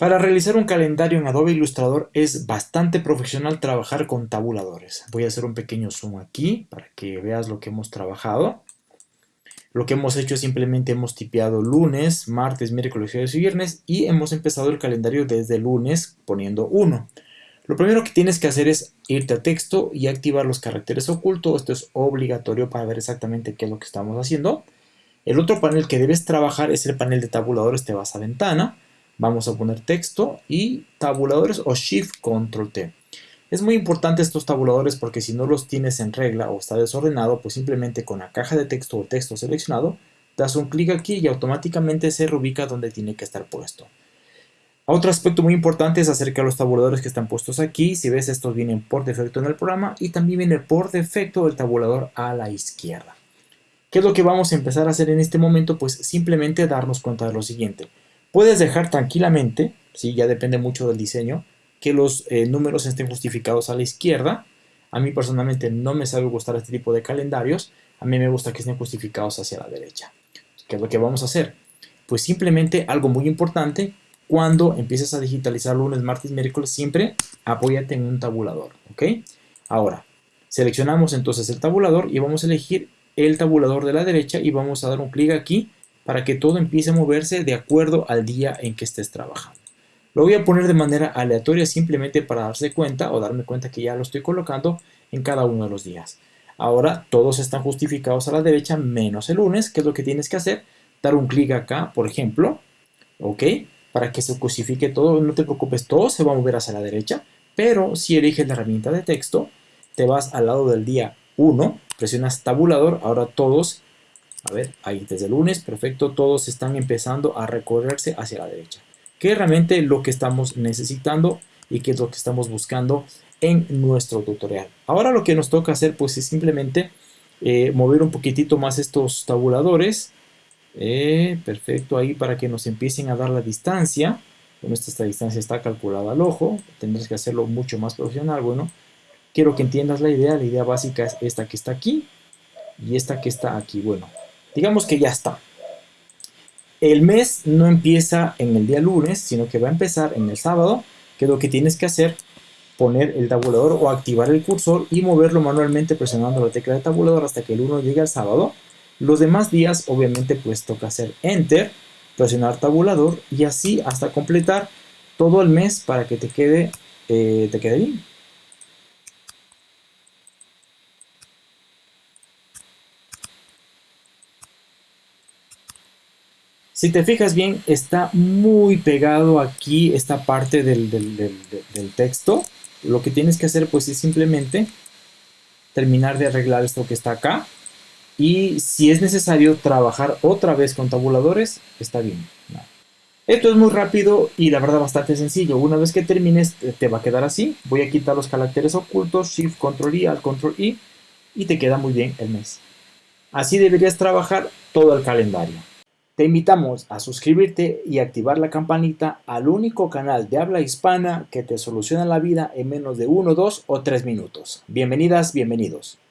Para realizar un calendario en Adobe Illustrator es bastante profesional trabajar con tabuladores. Voy a hacer un pequeño zoom aquí para que veas lo que hemos trabajado. Lo que hemos hecho es simplemente hemos tipeado lunes, martes, miércoles, jueves y viernes y hemos empezado el calendario desde lunes poniendo 1. Lo primero que tienes que hacer es irte a texto y activar los caracteres ocultos. Esto es obligatorio para ver exactamente qué es lo que estamos haciendo. El otro panel que debes trabajar es el panel de tabuladores. Te vas a ventana Vamos a poner texto y tabuladores o Shift Control T. Es muy importante estos tabuladores porque si no los tienes en regla o está desordenado, pues simplemente con la caja de texto o texto seleccionado, das un clic aquí y automáticamente se reubica donde tiene que estar puesto. Otro aspecto muy importante es acerca de los tabuladores que están puestos aquí. Si ves, estos vienen por defecto en el programa y también viene por defecto el tabulador a la izquierda. ¿Qué es lo que vamos a empezar a hacer en este momento? Pues simplemente darnos cuenta de lo siguiente. Puedes dejar tranquilamente, ¿sí? ya depende mucho del diseño, que los eh, números estén justificados a la izquierda. A mí personalmente no me sabe gustar este tipo de calendarios. A mí me gusta que estén justificados hacia la derecha. ¿Qué es lo que vamos a hacer? Pues simplemente algo muy importante, cuando empieces a digitalizar lunes, martes, miércoles, siempre apóyate en un tabulador, ¿ok? Ahora, seleccionamos entonces el tabulador y vamos a elegir el tabulador de la derecha y vamos a dar un clic aquí para que todo empiece a moverse de acuerdo al día en que estés trabajando. Lo voy a poner de manera aleatoria simplemente para darse cuenta o darme cuenta que ya lo estoy colocando en cada uno de los días. Ahora todos están justificados a la derecha menos el lunes, que es lo que tienes que hacer, dar un clic acá, por ejemplo, ok, para que se justifique todo, no te preocupes, todo se va a mover hacia la derecha, pero si eliges la herramienta de texto, te vas al lado del día 1, presionas tabulador, ahora todos a ver, ahí desde el lunes, perfecto, todos están empezando a recorrerse hacia la derecha. Que es realmente lo que estamos necesitando y que es lo que estamos buscando en nuestro tutorial. Ahora lo que nos toca hacer pues es simplemente eh, mover un poquitito más estos tabuladores. Eh, perfecto, ahí para que nos empiecen a dar la distancia. Bueno, esta, distancia está calculada al ojo, tendrás que hacerlo mucho más profesional. Bueno, quiero que entiendas la idea, la idea básica es esta que está aquí y esta que está aquí. Bueno, Digamos que ya está. El mes no empieza en el día lunes, sino que va a empezar en el sábado, que lo que tienes que hacer, poner el tabulador o activar el cursor y moverlo manualmente presionando la tecla de tabulador hasta que el 1 llegue al sábado. Los demás días, obviamente, pues toca hacer Enter, presionar tabulador y así hasta completar todo el mes para que te quede, eh, te quede bien. Si te fijas bien, está muy pegado aquí esta parte del, texto. Lo que tienes que hacer pues es simplemente terminar de arreglar esto que está acá. Y si es necesario trabajar otra vez con tabuladores, está bien. Esto es muy rápido y la verdad bastante sencillo. Una vez que termines te va a quedar así. Voy a quitar los caracteres ocultos, Shift, Control I, Alt, Control I y te queda muy bien el mes. Así deberías trabajar todo el calendario. Te invitamos a suscribirte y activar la campanita al único canal de habla hispana que te soluciona la vida en menos de 1, 2 o 3 minutos. Bienvenidas, bienvenidos.